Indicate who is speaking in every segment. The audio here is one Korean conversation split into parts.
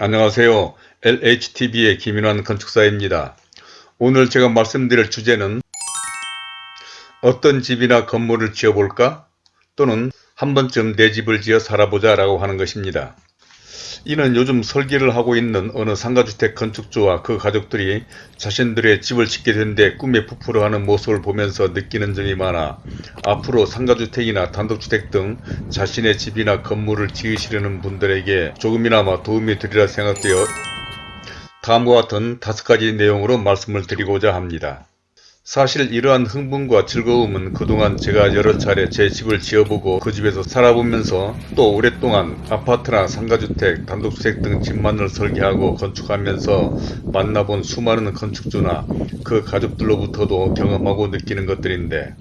Speaker 1: 안녕하세요. LHTV의 김인환 건축사입니다. 오늘 제가 말씀드릴 주제는 어떤 집이나 건물을 지어볼까? 또는 한 번쯤 내 집을 지어 살아보자 라고 하는 것입니다. 이는 요즘 설계를 하고 있는 어느 상가주택 건축주와 그 가족들이 자신들의 집을 짓게 된 데 꿈에 부풀어 하는 모습을 보면서 느끼는 점이 많아 앞으로 상가주택이나 단독주택 등 자신의 집이나 건물을 지으시려는 분들에게 조금이나마 도움이 되리라 생각되어 다음과 같은 다섯 가지 내용으로 말씀을 드리고자 합니다. 사실 이러한 흥분과 즐거움은 그동안 제가 여러 차례 제 집을 지어보고 그 집에서 살아보면서 또 오랫동안 아파트나 상가주택, 단독주택 등 집만을 설계하고 건축하면서 만나본 수많은 건축주나 그 가족들로부터도 경험하고 느끼는 것들인데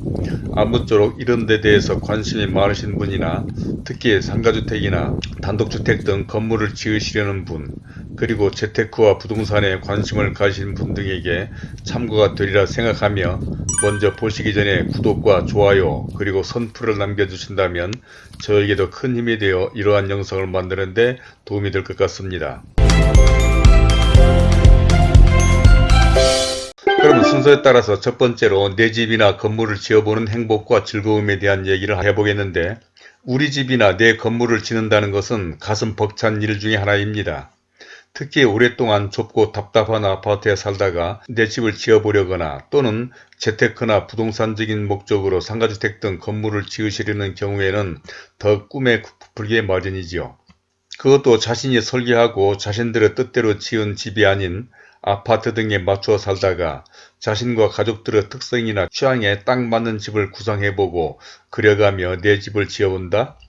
Speaker 1: 아무쪼록 이런 데 대해서 관심이 많으신 분이나 특히 상가주택이나 단독주택 등 건물을 지으시려는 분 그리고 재테크와 부동산에 관심을 가진 분 등에게 참고가 되리라 생각하며 먼저 보시기 전에 구독과 좋아요 그리고 선풀을 남겨주신다면 저에게도 큰 힘이 되어 이러한 영상을 만드는데 도움이 될 것 같습니다. 그럼 순서에 따라서 첫 번째로 내 집이나 건물을 지어보는 행복과 즐거움에 대한 얘기를 해보겠는데 우리 집이나 내 건물을 짓는다는 것은 가슴 벅찬 일 중에 하나입니다. 특히 오랫동안 좁고 답답한 아파트에 살다가 내 집을 지어보려거나 또는 재테크나 부동산적인 목적으로 상가주택 등 건물을 지으시려는 경우에는 더 꿈에 부풀게 마련이지요. 그것도 자신이 설계하고 자신들의 뜻대로 지은 집이 아닌 아파트 등에 맞추어 살다가 자신과 가족들의 특성이나 취향에 딱 맞는 집을 구성해보고 그려가며 내 집을 지어본다?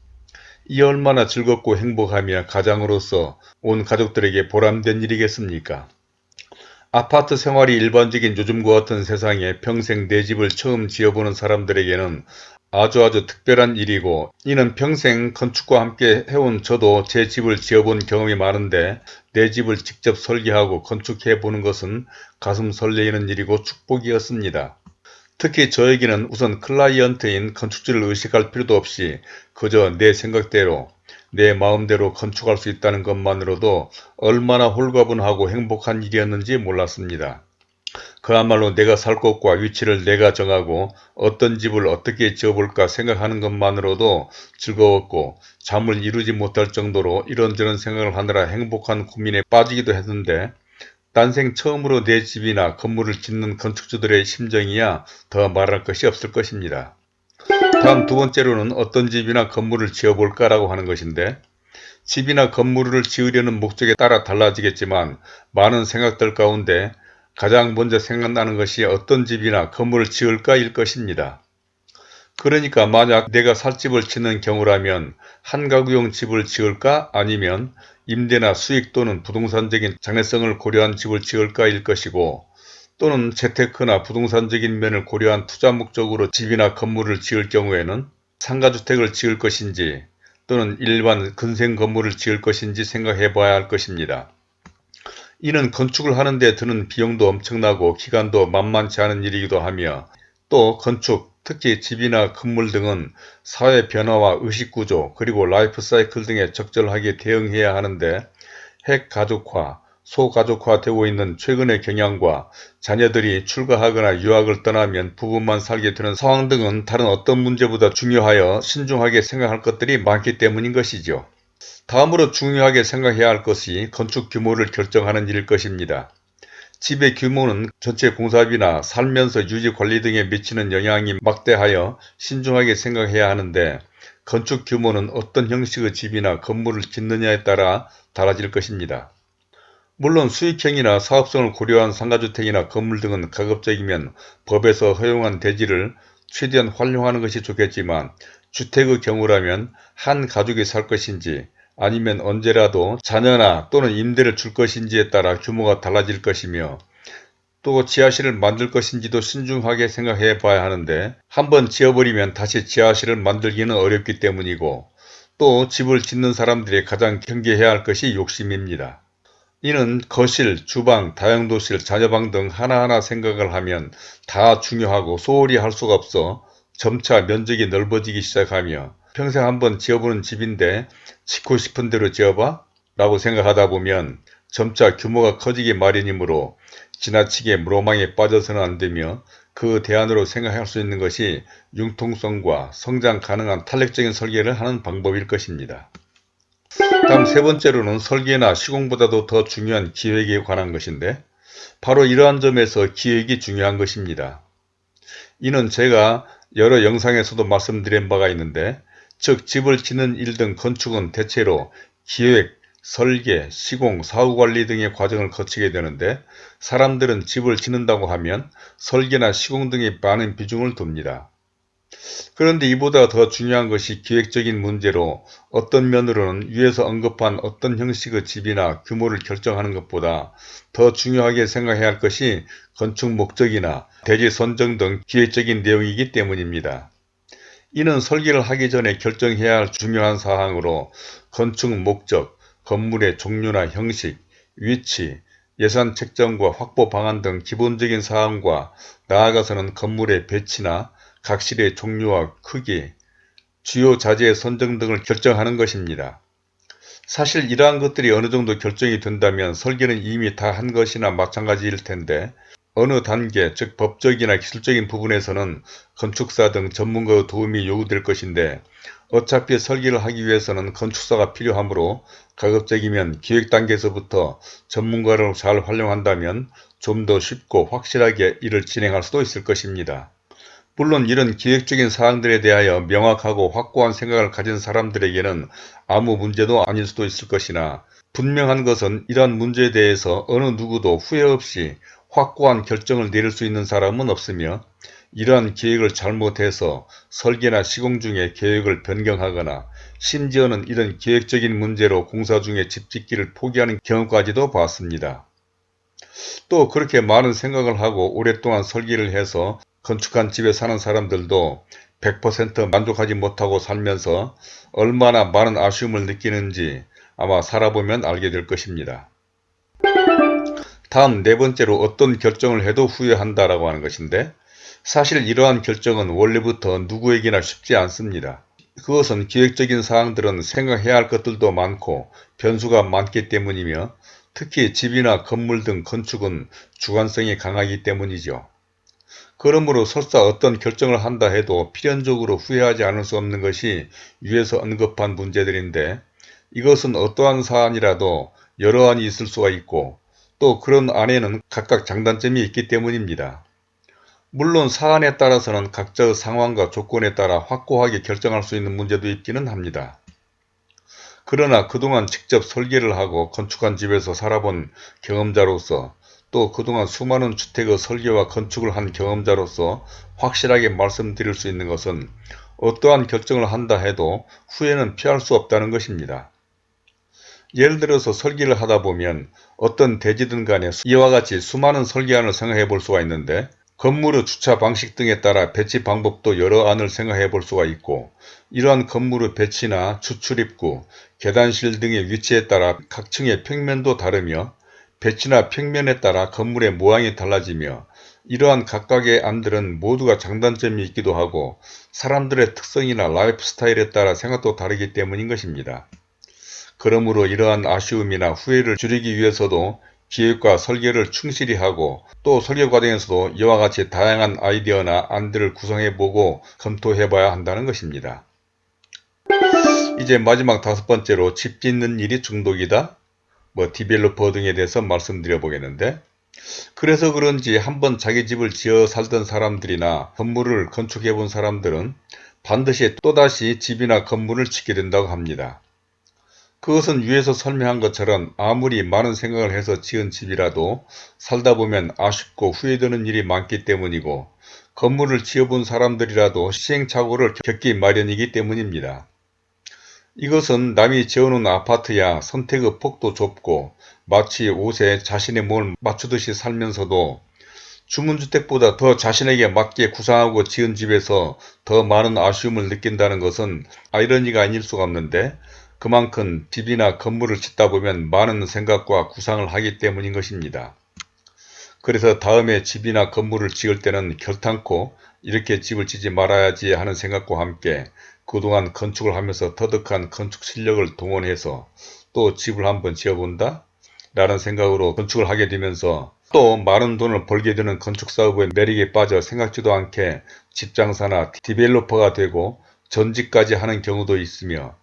Speaker 1: 이 얼마나 즐겁고 행복하며 가장으로서 온 가족들에게 보람된 일이겠습니까? 아파트 생활이 일반적인 요즘과 같은 세상에 평생 내 집을 처음 지어보는 사람들에게는 아주 아주 특별한 일이고 이는 평생 건축과 함께 해온 저도 제 집을 지어본 경험이 많은데 내 집을 직접 설계하고 건축해 보는 것은 가슴 설레이는 일이고 축복이었습니다. 특히 저에게는 우선 클라이언트인 건축주를 의식할 필요도 없이 그저 내 생각대로 내 마음대로 건축할 수 있다는 것만으로도 얼마나 홀가분하고 행복한 일이었는지 몰랐습니다. 그야말로 내가 살 곳과 위치를 내가 정하고 어떤 집을 어떻게 지어볼까 생각하는 것만으로도 즐거웠고 잠을 이루지 못할 정도로 이런저런 생각을 하느라 행복한 고민에 빠지기도 했는데 난생 처음으로 내 집이나 건물을 짓는 건축주들의 심정이야 더 말할 것이 없을 것입니다. 다음 두 번째로는 어떤 집이나 건물을 지어볼까 라고 하는 것인데 집이나 건물을 지으려는 목적에 따라 달라지겠지만 많은 생각들 가운데 가장 먼저 생각나는 것이 어떤 집이나 건물을 지을까 일 것입니다. 그러니까 만약 내가 살 집을 짓는 경우라면 한 가구용 집을 지을까 아니면 임대나 수익 또는 부동산적인 장래성을 고려한 집을 지을까 일 것이고 또는 재테크나 부동산적인 면을 고려한 투자 목적으로 집이나 건물을 지을 경우에는 상가주택을 지을 것인지 또는 일반 근생 건물을 지을 것인지 생각해 봐야 할 것입니다. 이는 건축을 하는 데 드는 비용도 엄청나고 기간도 만만치 않은 일이기도 하며 또 건축, 특히 집이나 건물 등은 사회 변화와 의식구조 그리고 라이프 사이클 등에 적절하게 대응해야 하는데 핵가족화, 소가족화 되고 있는 최근의 경향과 자녀들이 출가하거나 유학을 떠나면 부부만 살게 되는 상황 등은 다른 어떤 문제보다 중요하여 신중하게 생각할 것들이 많기 때문인 것이죠. 다음으로 중요하게 생각해야 할 것이 건축 규모를 결정하는 일일 것입니다. 집의 규모는 전체 공사비나 살면서 유지 관리 등에 미치는 영향이 막대하여 신중하게 생각해야 하는데 건축 규모는 어떤 형식의 집이나 건물을 짓느냐에 따라 달라질 것입니다. 물론 수익형이나 사업성을 고려한 상가주택이나 건물 등은 가급적이면 법에서 허용한 대지를 최대한 활용하는 것이 좋겠지만 주택의 경우라면 한 가족이 살 것인지 아니면 언제라도 자녀나 또는 임대를 줄 것인지에 따라 규모가 달라질 것이며 또 지하실을 만들 것인지도 신중하게 생각해 봐야 하는데 한번 지어버리면 다시 지하실을 만들기는 어렵기 때문이고 또 집을 짓는 사람들이 가장 경계해야 할 것이 욕심입니다. 이는 거실, 주방, 다용도실, 자녀방 등 하나하나 생각을 하면 다 중요하고 소홀히 할 수가 없어 점차 면적이 넓어지기 시작하며 평생 한번 지어보는 집인데 짓고 싶은 대로 지어봐? 라고 생각하다 보면 점차 규모가 커지기 마련이므로 지나치게 무로망에 빠져서는 안되며 그 대안으로 생각할 수 있는 것이 융통성과 성장 가능한 탄력적인 설계를 하는 방법일 것입니다. 다음 세 번째로는 설계나 시공보다도 더 중요한 기획에 관한 것인데 바로 이러한 점에서 기획이 중요한 것입니다. 이는 제가 여러 영상에서도 말씀드린 바가 있는데 즉 집을 짓는 일 등 건축은 대체로 기획, 설계, 시공, 사후관리 등의 과정을 거치게 되는데 사람들은 집을 짓는다고 하면 설계나 시공 등에 많은 비중을 둡니다. 그런데 이보다 더 중요한 것이 기획적인 문제로 어떤 면으로는 위에서 언급한 어떤 형식의 집이나 규모를 결정하는 것보다 더 중요하게 생각해야 할 것이 건축 목적이나 대지 선정 등 기획적인 내용이기 때문입니다. 이는 설계를 하기 전에 결정해야 할 중요한 사항으로 건축 목적, 건물의 종류나 형식, 위치, 예산 책정과 확보 방안 등 기본적인 사항과 나아가서는 건물의 배치나 각실의 종류와 크기, 주요 자재의 선정 등을 결정하는 것입니다. 사실 이러한 것들이 어느 정도 결정이 된다면 설계는 이미 다 한 것이나 마찬가지일 텐데 어느 단계 즉 법적이나 기술적인 부분에서는 건축사 등 전문가의 도움이 요구될 것인데 어차피 설계를 하기 위해서는 건축사가 필요하므로 가급적이면 기획 단계에서부터 전문가를 잘 활용한다면 좀 더 쉽고 확실하게 일을 진행할 수도 있을 것입니다. 물론 이런 기획적인 사항들에 대하여 명확하고 확고한 생각을 가진 사람들에게는 아무 문제도 아닐 수도 있을 것이나 분명한 것은 이러한 문제에 대해서 어느 누구도 후회 없이 확고한 결정을 내릴 수 있는 사람은 없으며 이러한 계획을 잘못해서 설계나 시공 중에 계획을 변경하거나 심지어는 이런 계획적인 문제로 공사 중에 집 짓기를 포기하는 경우까지도 봤습니다. 또 그렇게 많은 생각을 하고 오랫동안 설계를 해서 건축한 집에 사는 사람들도 100% 만족하지 못하고 살면서 얼마나 많은 아쉬움을 느끼는지 아마 살아보면 알게 될 것입니다. 다음 네 번째로 어떤 결정을 해도 후회한다 라고 하는 것인데 사실 이러한 결정은 원래부터 누구에게나 쉽지 않습니다. 그것은 기획적인 사항들은 생각해야 할 것들도 많고 변수가 많기 때문이며 특히 집이나 건물 등 건축은 주관성이 강하기 때문이죠. 그러므로 설사 어떤 결정을 한다 해도 필연적으로 후회하지 않을 수 없는 것이 위에서 언급한 문제들인데 이것은 어떠한 사안이라도 여러 안이 있을 수가 있고 또 그런 안에는 각각 장단점이 있기 때문입니다. 물론 사안에 따라서는 각자의 상황과 조건에 따라 확고하게 결정할 수 있는 문제도 있기는 합니다. 그러나 그동안 직접 설계를 하고 건축한 집에서 살아본 경험자로서 또 그동안 수많은 주택의 설계와 건축을 한 경험자로서 확실하게 말씀드릴 수 있는 것은 어떠한 결정을 한다 해도 후회는 피할 수 없다는 것입니다. 예를 들어서 설계를 하다 보면 어떤 대지든 간에 이와 같이 수많은 설계안을 생각해 볼 수가 있는데 건물의 주차 방식 등에 따라 배치 방법도 여러 안을 생각해 볼 수가 있고 이러한 건물의 배치나 추출입구, 계단실 등의 위치에 따라 각 층의 평면도 다르며 배치나 평면에 따라 건물의 모양이 달라지며 이러한 각각의 안들은 모두가 장단점이 있기도 하고 사람들의 특성이나 라이프 스타일에 따라 생각도 다르기 때문인 것입니다. 그러므로 이러한 아쉬움이나 후회를 줄이기 위해서도 기획과 설계를 충실히 하고 또 설계 과정에서도 이와 같이 다양한 아이디어나 안들을 구성해보고 검토해봐야 한다는 것입니다. 이제 마지막 다섯 번째로 집 짓는 일이 중독이다. 뭐 디벨로퍼 등에 대해서 말씀드려 보겠는데 그래서 그런지 한번 자기 집을 지어 살던 사람들이나 건물을 건축해 본 사람들은 반드시 또다시 집이나 건물을 짓게 된다고 합니다. 그것은 위에서 설명한 것처럼 아무리 많은 생각을 해서 지은 집이라도 살다 보면 아쉽고 후회되는 일이 많기 때문이고 건물을 지어본 사람들이라도 시행착오를 겪기 마련이기 때문입니다. 이것은 남이 지어놓은 아파트야 선택의 폭도 좁고 마치 옷에 자신의 몸을 맞추듯이 살면서도 주문주택보다 더 자신에게 맞게 구상하고 지은 집에서 더 많은 아쉬움을 느낀다는 것은 아이러니가 아닐 수가 없는데 그만큼 집이나 건물을 짓다 보면 많은 생각과 구상을 하기 때문인 것입니다. 그래서 다음에 집이나 건물을 지을 때는 결탄코 이렇게 집을 짓지 말아야지 하는 생각과 함께 그동안 건축을 하면서 터득한 건축 실력을 동원해서 또 집을 한번 지어본다 라는 생각으로 건축을 하게 되면서 또 많은 돈을 벌게 되는 건축 사업의 매력에 빠져 생각지도 않게 집장사나 디벨로퍼가 되고 전직까지 하는 경우도 있으며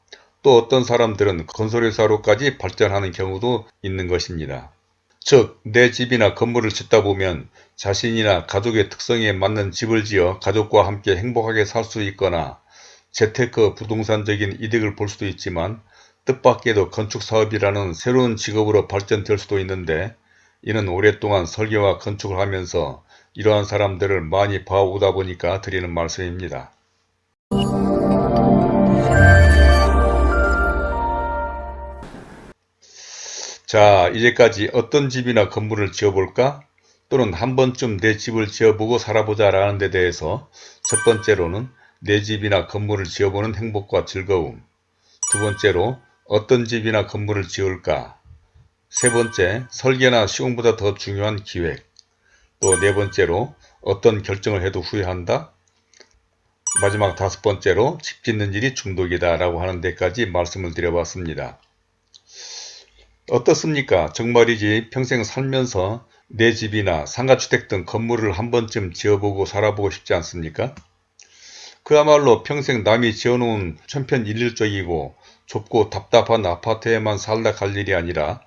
Speaker 1: 또 어떤 사람들은 건설회사로까지 발전하는 경우도 있는 것입니다. 즉, 내 집이나 건물을 짓다 보면 자신이나 가족의 특성에 맞는 집을 지어 가족과 함께 행복하게 살 수 있거나 재테크 부동산적인 이득을 볼 수도 있지만 뜻밖에도 건축사업이라는 새로운 직업으로 발전될 수도 있는데 이는 오랫동안 설계와 건축을 하면서 이러한 사람들을 많이 봐오다 보니까 드리는 말씀입니다. 자 이제까지 어떤 집이나 건물을 지어볼까? 또는 한 번쯤 내 집을 지어보고 살아보자 라는 데 대해서 첫 번째로는 내 집이나 건물을 지어보는 행복과 즐거움 두 번째로 어떤 집이나 건물을 지을까 세 번째 설계나 시공보다 더 중요한 기획 또 네 번째로 어떤 결정을 해도 후회한다 마지막 다섯 번째로 집 짓는 일이 중독이다 라고 하는 데까지 말씀을 드려봤습니다. 어떻습니까? 정말이지 평생 살면서 내 집이나 상가주택 등 건물을 한 번쯤 지어보고 살아보고 싶지 않습니까? 그야말로 평생 남이 지어놓은 천편일률적이고 좁고 답답한 아파트에만 살다 갈 일이 아니라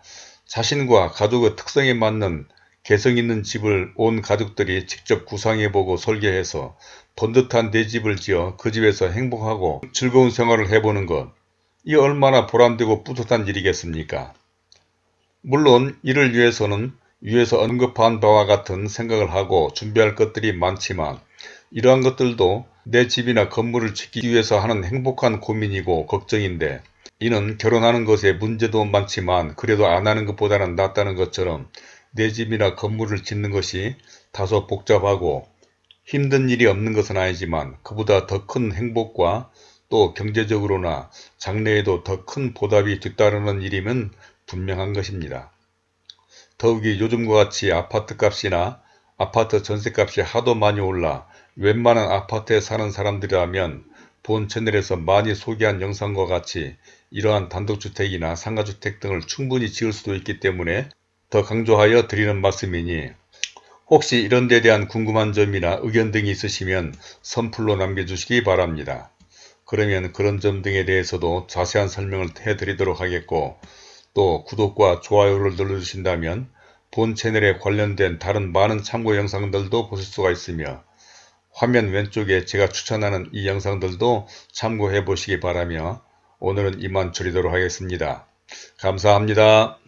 Speaker 1: 자신과 가족의 특성에 맞는 개성 있는 집을 온 가족들이 직접 구상해보고 설계해서 번듯한 내 집을 지어 그 집에서 행복하고 즐거운 생활을 해보는 것, 이 얼마나 보람되고 뿌듯한 일이겠습니까? 물론 이를 위해서는 위에서 언급한 바와 같은 생각을 하고 준비할 것들이 많지만 이러한 것들도 내 집이나 건물을 짓기 위해서 하는 행복한 고민이고 걱정인데 이는 결혼하는 것에 문제도 많지만 그래도 안 하는 것보다는 낫다는 것처럼 내 집이나 건물을 짓는 것이 다소 복잡하고 힘든 일이 없는 것은 아니지만 그보다 더 큰 행복과 또 경제적으로나 장래에도 더 큰 보답이 뒤따르는 일임은 분명한 것입니다. 더욱이 요즘과 같이 아파트값이나 아파트 전세값이 하도 많이 올라 웬만한 아파트에 사는 사람들이라면 본 채널에서 많이 소개한 영상과 같이 이러한 단독주택이나 상가주택 등을 충분히 지을 수도 있기 때문에 더 강조하여 드리는 말씀이니 혹시 이런 데 대한 궁금한 점이나 의견 등이 있으시면 선플로 남겨주시기 바랍니다. 그러면 그런 점 등에 대해서도 자세한 설명을 해드리도록 하겠고 또 구독과 좋아요를 눌러주신다면 본 채널에 관련된 다른 많은 참고 영상들도 보실 수가 있으며 화면 왼쪽에 제가 추천하는 이 영상들도 참고해 보시기 바라며 오늘은 이만 줄이도록 하겠습니다. 감사합니다.